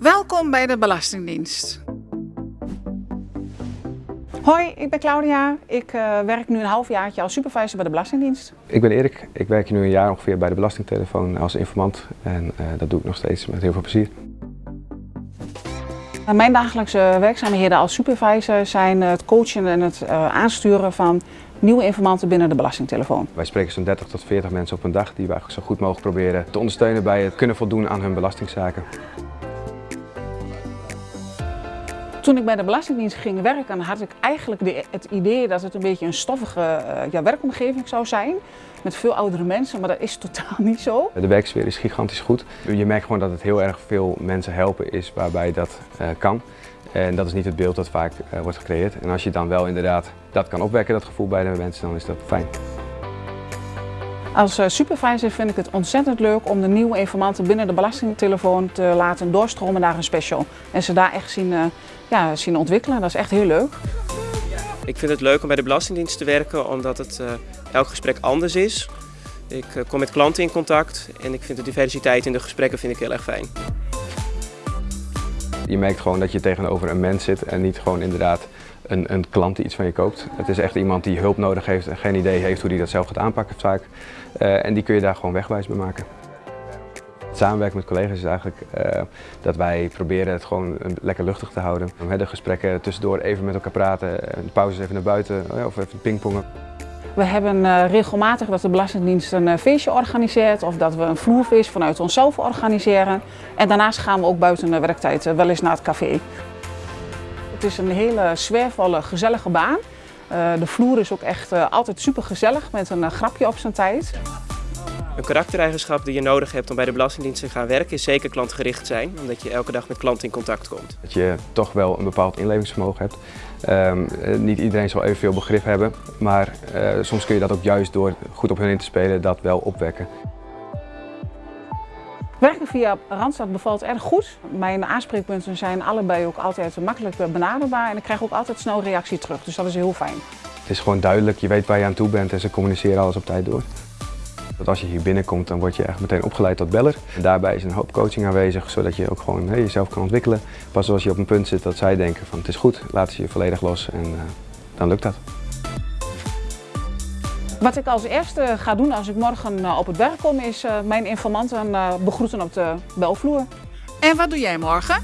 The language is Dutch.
Welkom bij de Belastingdienst. Hoi, ik ben Claudia. Ik uh, werk nu een halfjaartje als supervisor bij de Belastingdienst. Ik ben Erik. Ik werk nu een jaar ongeveer bij de Belastingtelefoon als informant. En uh, dat doe ik nog steeds met heel veel plezier. Mijn dagelijkse werkzaamheden als supervisor zijn het coachen en het uh, aansturen van nieuwe informanten binnen de belastingtelefoon. Wij spreken zo'n 30 tot 40 mensen op een dag die we eigenlijk zo goed mogelijk proberen te ondersteunen bij het kunnen voldoen aan hun belastingzaken. Toen ik bij de Belastingdienst ging werken, had ik eigenlijk de, het idee dat het een beetje een stoffige uh, ja, werkomgeving zou zijn. Met veel oudere mensen, maar dat is totaal niet zo. De werksfeer is gigantisch goed. Je merkt gewoon dat het heel erg veel mensen helpen is waarbij dat uh, kan. En dat is niet het beeld dat vaak uh, wordt gecreëerd. En als je dan wel inderdaad dat kan opwekken, dat gevoel bij de mensen, dan is dat fijn. Als supervisor vind ik het ontzettend leuk om de nieuwe informanten binnen de belastingtelefoon te laten doorstromen naar een special. En ze daar echt zien, uh, ja, zien ontwikkelen. Dat is echt heel leuk. Ik vind het leuk om bij de Belastingdienst te werken omdat het uh, elk gesprek anders is. Ik uh, kom met klanten in contact en ik vind de diversiteit in de gesprekken vind ik heel erg fijn. Je merkt gewoon dat je tegenover een mens zit en niet gewoon inderdaad een, een, klant die iets van je koopt. Het is echt iemand die hulp nodig heeft en geen idee heeft hoe hij dat zelf gaat aanpakken vaak. Uh, en die kun je daar gewoon wegwijs bij maken. Het samenwerken met collega's is eigenlijk uh, dat wij proberen het gewoon lekker luchtig te houden. De gesprekken tussendoor even met elkaar praten, de pauzes even naar buiten of even pingpongen. We hebben regelmatig dat de Belastingdienst een feestje organiseert of dat we een vloerfeest vanuit onszelf organiseren. En daarnaast gaan we ook buiten de werktijd wel eens naar het café. Het is een hele sfeervolle, gezellige baan. Uh, de vloer is ook echt uh, altijd super gezellig met een uh, grapje op zijn tijd. Een karaktereigenschap die je nodig hebt om bij de Belastingdienst te gaan werken is zeker klantgericht zijn, omdat je elke dag met klanten in contact komt. Dat je toch wel een bepaald inlevingsvermogen hebt. Um, niet iedereen zal evenveel begrip hebben, maar soms kun je dat ook juist door goed op hun in te spelen dat wel opwekken. Werken via Randstad bevalt erg goed. Mijn aanspreekpunten zijn allebei ook altijd makkelijk benaderbaar en ik krijg ook altijd snel reactie terug, dus dat is heel fijn. Het is gewoon duidelijk, je weet waar je aan toe bent en ze communiceren alles op tijd door. Dat als je hier binnenkomt, dan word je echt meteen opgeleid tot beller. En daarbij is een hoop coaching aanwezig, zodat je ook gewoon jezelf kan ontwikkelen. Pas als je op een punt zit dat zij denken van het is goed, laten ze je volledig los en uh, dan lukt dat. Wat ik als eerste ga doen als ik morgen op het werk kom, is mijn informanten begroeten op de belvloer. En wat doe jij morgen?